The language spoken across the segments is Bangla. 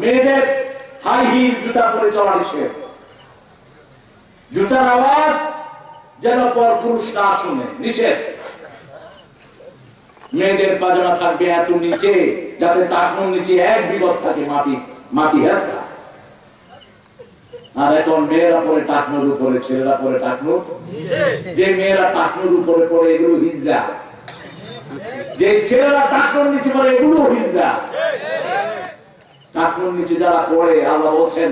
মেয়েদের হাই হিল জুতা পরে চলা জুতার আওয়াজ যেন পর পুরুষ না শুনে, নিষেধ। মেয়েদের পাজামা থাকবে এত নিচে, যাতে টাকনুর নিচে এক বিপদ থাকে মাটি মাটি হেসা আর এখন মেয়েরা পরে টাকনুর উপরে, ছেলেরা পরে টাকনুর। যে মেয়েরা টাকনুর উপরে পড়ে এগুলো হিজরা যে ছেলেরা টাকনুর নিচে পড়ে এগুলো হিজরা টাকনুর নিচে যারা পড়ে আল্লাহ বলছেন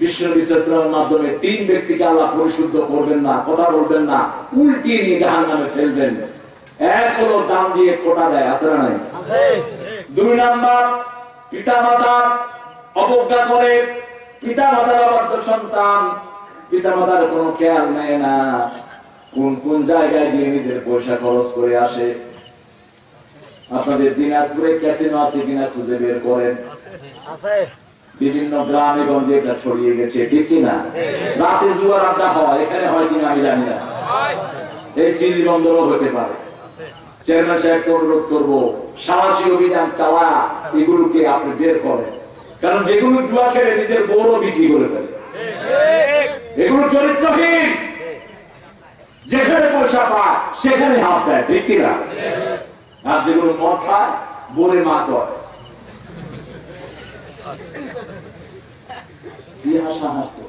বিশ্ব বিশ্লেষণের মাধ্যমে তিন ব্যক্তিকে আল্লাহ পরিশুদ্ধ করবেন না কথা বলবেন না উল্টি নিয়ে জাহান নামে ফেলবেন। এক হলো দান দিয়ে কোটা দেয় আছে না নাই? দুই নাম্বার পিতা মাতা অবজ্ঞা করে পিতা মাতার অবাধ্য সন্তান পিতা মাতার কোনো খেয়াল নেয় না। কোন কোন জায়গায় গিয়ে নিজের পয়সা খরচ করে আসে? আপনাদের দিনাজপুরে ক্যাসিনো আছে কিনা খুঁজে বের করেন। বিভিন্ন গ্রামে গঞ্জে এটা ছড়িয়ে গেছে, ঠিক কিনা? রাতে জুয়ার আড্ডা হয়, এখানে হয় কিনা আমি জানি না। এই চিনি বন্দরও হতে পারে। চেয়ারম্যান সাহেবকে অনুরোধ করব, সাহসী অভিযান চালা, এগুলোকে আপনি বের করেন। কারণ যেগুলো জুয়া খেলে নিজের বড় বিক্রি করে ফেলে। এগুলো চরিত্রহীন। যেখানে পয়সা পায়, সেখানে হাত দেয়, ঠিক কিনা? আর যেগুলো মদ খায়, বলে মা করে। কি হাসা হাসতো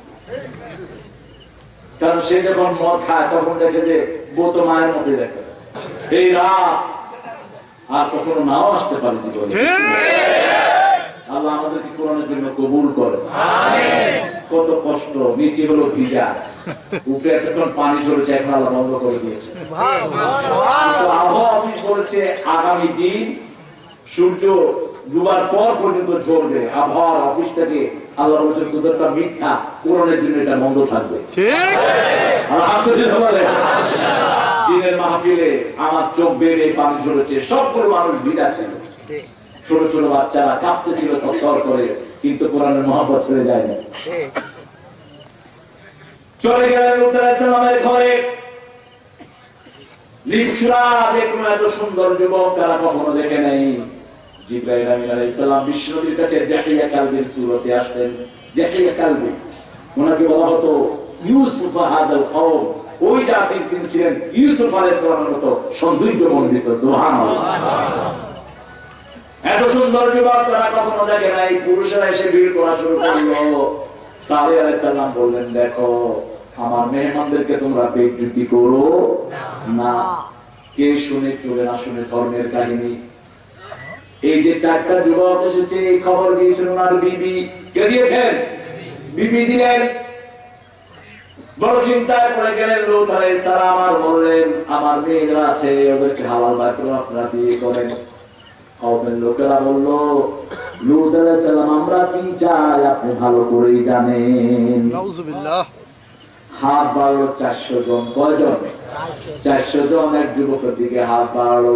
কারণ সে যখন মদ খায় তখন দেখে যে বউ তো মায়ের মতো দেখে। এই রাত আর কখনো নাও আসতে পারে জীবনে। আল্লাহ আমাদেরকে কোরআনের জন্য কবুল করে কত কষ্ট নিচে হলো ভিজা। উপরে এতক্ষণ পানি ঝরেছে এখন আল্লাহ বন্ধ করে দিয়েছে। আবহাওয়া অফিস বলেছে আগামী দিন সূর্য ডুবার পর পর্যন্ত ঝরবে আবহাওয়ার অফিস থেকে আল্লাহ বলছে তোদেরটা মিথ্যা কোরআনের জন্য এটা বন্ধ থাকবে। দিনের মাহফিলে আমার চোখ বেড়ে পানি ঝরেছে সবগুলো মানুষ ভিজা ছিল। ছোট ছোট বাচ্চারা কাঁপতেছিল থর করে কিন্তু কোরআনের মহাপত চলে যায়নি চলে গেলেন লুতামের ঘরে। লিপসরা দেখুন এত সুন্দর যুবক তারা কখনো দেখে নাই। জিব্রাইল আমিন আলাইহিস সালাম বিশ্বনবীর কাছে দেখিয়া কালবির সুরতে আসতেন। দেখিয়া কালবি ওনাকে বলা হতো ইউসুফ হাদাল কওম। ওই জাতির তিনি ছিলেন ইউসুফ আলাইহিস সালামের মতো সৌন্দর্য সুবহানাল্লাহ। এত সুন্দর যুবক তারা কখনো দেখে নাই, পুরুষেরা এসে ভিড় করা শুরু করল। সালে আলাইসাল্লাম বললেন, দেখো, আমার মেহমানদেরকে তোমরা বেজ্জুতি করো না। কে শুনে, চলে না শুনে ধর্মের কাহিনী এই যে চারটা যুবক এসেছে এই খবর দিয়েছেন ওনার বিবি। কে দিয়েছেন? বিবি দিলেন। বড় চিন্তায় পড়ে গেলেন সালাম আর বললেন আমার মেয়েরা আছে ওদেরকে হালাল আপনারা বিয়ে করেন। লোকেরা বলল লুত আলাইহিস আমরা কি চাই? আপনি ভালো করেই জানেন। হাত বাড়লো চারশো জন। কয়জন? চারশো জন এক যুবকের দিকে হাত বাড়লো।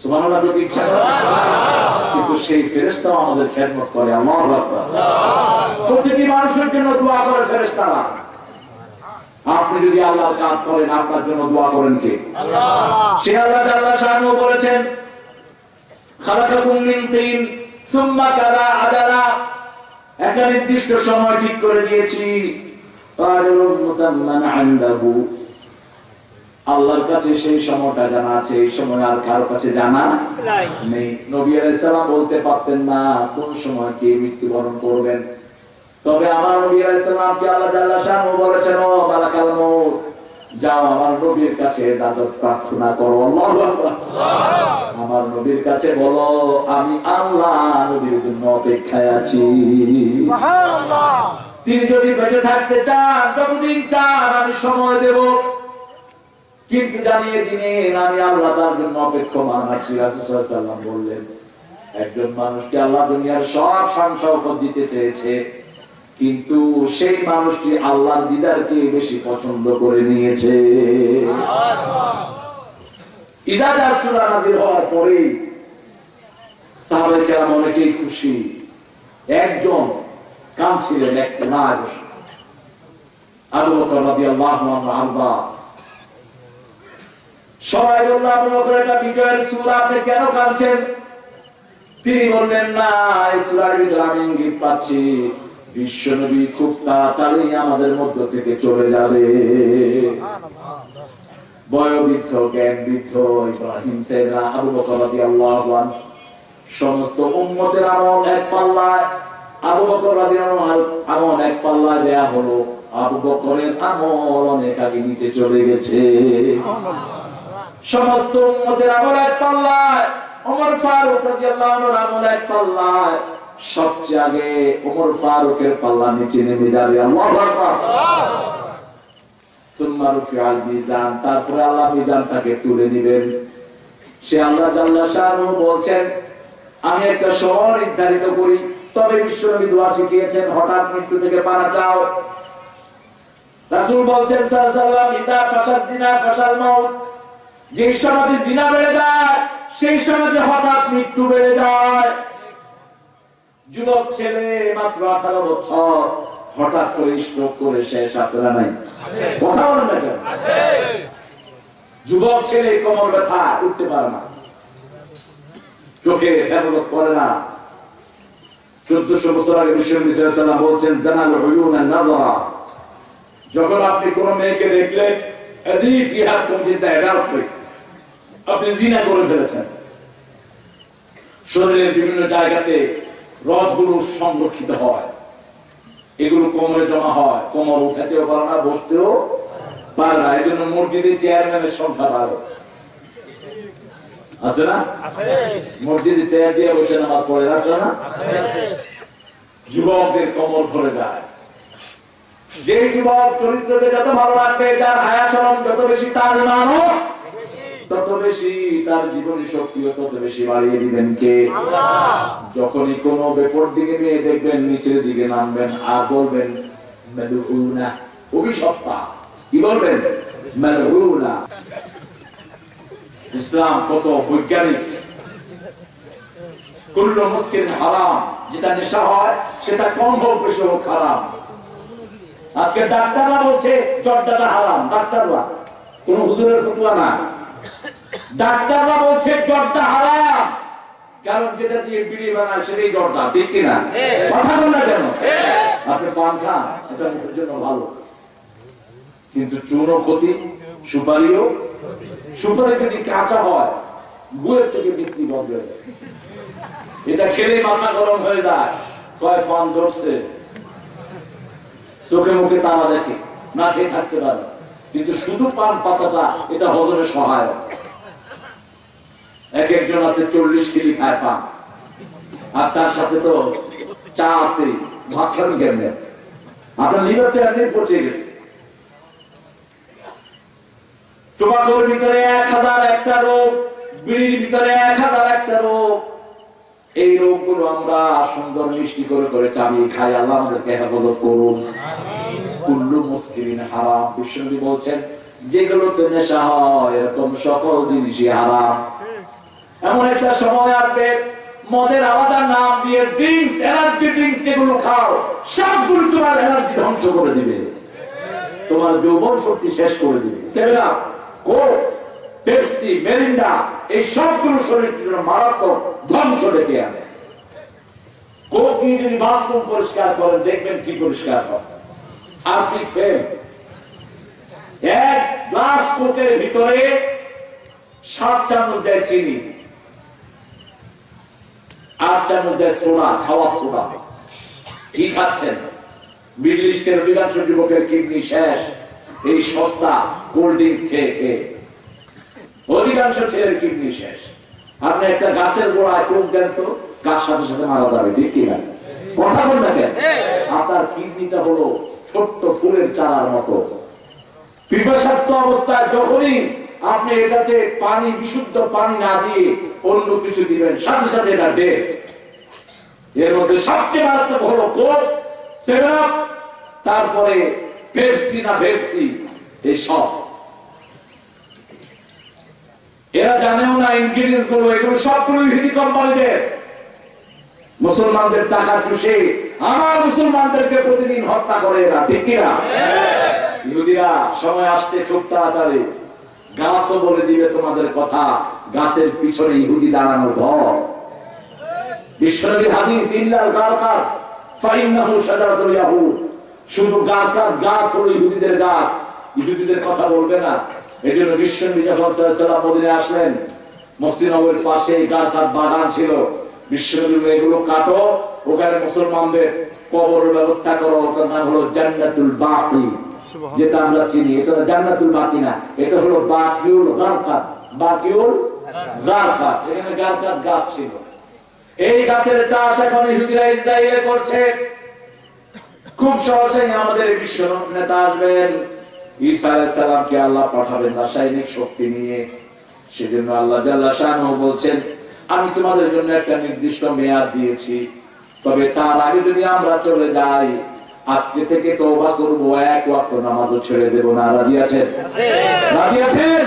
সুবহানাল্লাহ যদি ইচ্ছা কিন্তু সেই ফেরেশতাও আমাদের খেদমত করে আল্লাহু আকবার। প্রতিটি মানুষের জন্য দোয়া করে ফেরেশতারা। আপনি যদি আল্লাহর কাজ করেন আপনার জন্য দোয়া করেন কে? সে আল্লাহ বলেছেন খালাকাকুম মিন তিন সুম্মা কাদা আদালা একটা নির্দিষ্ট সময় ঠিক করে দিয়েছি। আজরুল মুসাম্মান আনদাহু। আল্লাহর কাছে সেই সময়টা জানা আছে এই সময় আর কারও কাছে জানা নেই। নবী আলাইহিস সালাম বলতে পারতেন না কোন সময় কে মৃত্যুবরণ করবেন। তবে আমার নবী আল্লাহ বলেছেন ও মালাকাল মউত যাও আমার নবীর কাছে দাদত প্রার্থনা করো আমার নবীর কাছে বলো আমি আল্লাহ নবীর জন্য অপেক্ষায় আছি। তিনি যদি বেঁচে থাকতে চান যতদিন চান আমি সময় দেব। কিন্তু জানিয়ে দিনেন আমি আল্লাহ তার জন্য অপেক্ষমান আছি রাসূলুল্লাহ বললেন, একজন মানুষকে আল্লাহ দুনিয়ার সব শান দিতে চেয়েছে, কিন্তু সেই মানুষটি আল্লাহর দিদারকে বেশি পছন্দ করে নিয়েছে। হওয়ার পরে সাহাবায়ে অনেকেই খুশি, একজন কাঁদছিলেন, এক কোনায় বসে আবু আরদা সবাই বিজয়ের আপনি কেন কাঁদছেন? তিনি বললেন ইঙ্গিত পাচ্ছি খুব তাড়াতাড়ি আমাদের মধ্য থেকে চলে যাবে। বয়োবৃদ্ধ জ্ঞান বৃদ্ধ ইব্রাহিম সমস্ত উম্মতের আমল এক পাল্লায়। আবু বকর এক পাল্লায় দেয়া হলো, আবু বকরের আমল অনেক আগে নিচে চলে গেছে। সমস্ত উম্মতের আমল এক পাল্লায়। ওমর ফারুক রাদিয়াল্লাহু আনহুর আমল এক পাল্লায়। সবচেয়ে আগে ওমর ফারুকের পাল্লা নিচে নেমে যাবে। আল্লাহু আকবার। সুম্মা রুফিআল মিজান। তারপরে আল্লাহ মিজানটাকে তুলে দিবেন সে আল্লাহ জাল্লা শাহরু বলছেন, আমি একটা শহর নির্ধারিত করি। তবে বিশ্বনবী দোয়া শিখিয়েছেন, হঠাৎ মৃত্যু থেকে পারা যাও। রাসূল বলছেন সাল্লাল্লাহু আলাইহি ওয়া সাল্লাম ইদা ফাসাদ জিনা ফাসাল মাউত। যে সমাজে জিনা বেড়ে যায় সেই সমাজে হঠাৎ মৃত্যু বেড়ে যায়। যুবক ছেলে মাত্র আঠারো বছর হঠাৎ করে স্ট্রোক করে শেষ আপনারা নাই? কথা বলেন না কেন? যুবক ছেলে কোমর ব্যথা উঠতে পারে না। চোখে হেফাজত করে না। চোদ্দশো বছর আগে বিশ্বনাথ বলছেন জানাল হইউনা নাজরা যখন আপনি কোন মেয়েকে দেখলেন এদিক ইহার কমচিন্তা এডাল্ট্রি আপনি জিনা করে ফেলেছেন। শরীরের বিভিন্ন জায়গাতে রসগুলো সংরক্ষিত হয়। এগুলো কোমরে জমা হয়। কোমর উঠাতেও পারে না বসতেও পারে না। এই জন্য মসজিদের চেয়ারম্যানের সংখ্যা বাড়ে। আছে না? মসজিদে চেয়ার দিয়ে বসে নামাজ পড়ে আছে না? যুবকদের কোমর ধরে যায়। যে যুবক চরিত্রকে যত ভালো রাখবে তার হায়াচরণ যত বেশি তার মানো তত বেশি তার জীবনী শক্তিও তত বেশি বাড়িয়ে দিবেন কে? যখনই কোনো বেপর দিকে নিয়ে দেখবেন নিচের দিকে নামবেন আর বলবেন মেদুনা অভিশপ্তা কি বলবেন? মেদুনা ইসলাম কত বৈজ্ঞানিক। কুল্লু মুসকিন হারাম যেটা নেশা হয় সেটা কম হোক বেশি হোক হারাম। আজকে ডাক্তাররা বলছে জর্দাটা হারাম। ডাক্তাররা। কোন হুজুরের ফতুয়া না ডাক্তাররা বলছে জর্দা হারাম। কারণ যেটা দিয়ে বিড়ি বানায় সেটাই জর্দা ঠিক কিনা? কথা বল না কেন? আপনি পান খান এটা মুখের জন্য ভালো। কিন্তু চুনও ক্ষতি সুপারিও। সুপারি যদি কাঁচা হয় গুয়ের থেকে বৃষ্টি বন্ধ হয়ে যায়। এটা খেলে মাথা গরম হয়ে যায়। কয় ফান ধরছে। চোখে মুখে তারা দেখে না খেয়ে থাকতে পারে। কিন্তু শুধু পান পাতাটা এটা হজমে সহায়ক। এক একজন আছে চল্লিশ কেজি খায় পান আর তার সাথে তো চা আছে, ভাত খান কেমনে? আপনার লিভার তো এমনি পচে গেছে। টোবাকোর ভিতরে এক হাজার একটা রোগ, বিড়ির ভিতরে এক হাজার একটা রোগ। এই রোগগুলো আমরা সুন্দর মিষ্টি করে করে খাই। আল্লাহ আমাদেরকে হেফাজত করুন। কুল্লু মুসলিমিন হারাম। বলছেন, যেগুলোতে নেশা হয়, এরকম সকল জিনিসই হারাম। এমন একটা সময় আসবে। মদের আলাদা নাম দিয়ে ড্রিঙ্কস এনার্জি ড্রিঙ্কস যেগুলো খাও, সবগুলো তোমার এনার্জি ধ্বংস করে দিবে। তোমার যৌবন শক্তি শেষ করে দিবে। Seven up Coke Pepsi Mirinda এই সবগুলো শরীরের জন্য মারাত্মক ধ্বংস ডেকে আনে। কোক দিয়ে যদি বাথরুম পরিষ্কার করেন, দেখবেন কি পরিষ্কার হয়। হারপিক ফেল। এক গ্লাস কোকের ভিতরে সাত চামচ দেয় চিনি। আট চামচ দেয় সোডা খাওয়া সোডা কি খাচ্ছেন? মিডল ইস্টের অধিকাংশ যুবকের কিডনি শেষ। এই সস্তা কোল্ড ড্রিঙ্ক খেয়ে খেয়ে অধিকাংশ ছেলের কিডনি শেষ। আপনি একটা গাছের গোড়ায় কোক দেন তো গাছ সাথে সাথে মারা যাবে ঠিক কি না কথা বল না কেন? আপনার কিডনিটা হলো ছোট্ট ফুলের চারার মতো। পিপাসার্থ অবস্থায় যখনই আপনি এটাতে পানি বিশুদ্ধ পানি না দিয়ে অন্য কিছু দিবেন সাথে সাথে এটা ডেট এর মধ্যে সবচেয়ে মারাত্মক হলো কোক সেভেন আপ তারপরে পেপসি না ভেপসি এই সব। এরা জানেও না ইনগ্রিডিয়েন্টসগুলো এগুলো সবগুলো ইহুদি কোম্পানিদের মুসলমানদের টাকা চুষে আমার মুসলমানদেরকে প্রতিদিন হত্যা করে এরা ঠিক কিনা? ইহুদিরা সময় আসছে খুব তাড়াতাড়ি। গাছও বলে দিবে তোমাদের কথা, গাছের পিছনে ইহুদি দাঁড়ানোর গারকাত গাছ ইহুদিদের কথা বলবে না। আলাইহি মদিনায় আসলেন কাটো, ওখানে মুসলমানদের কবরের ব্যবস্থা করো নাম হলো জান্নাতুল বাকি। যেটা আমরা চিনি, এটা জান্নাতুল বাকি না এটা হলো বাকিউল গারকাত। বাকিউল গারকাত, এখানে গারকাত গাছ ছিল। এই গাছের চাষ এখন ইহুদিরা ইসরায়েলে করছে। খুব সহজেই আমাদের বিশ্ব নেতা আসবেন। ঈসা আলাইহিস সালামকে আল্লাহ পাঠাবেন রাসায়নিক শক্তি নিয়ে। সেজন্য আল্লাহ জাল্লা বলছেন, আমি তোমাদের জন্য একটা নির্দিষ্ট মেয়াদ দিয়েছি। তবে তার আগে যদি আমরা চলে যাই আজকে থেকে তওবা করব এক ওয়াক্ত নামাজও ছেড়ে দেবো না। রাজি আছেন? রাজি আছেন।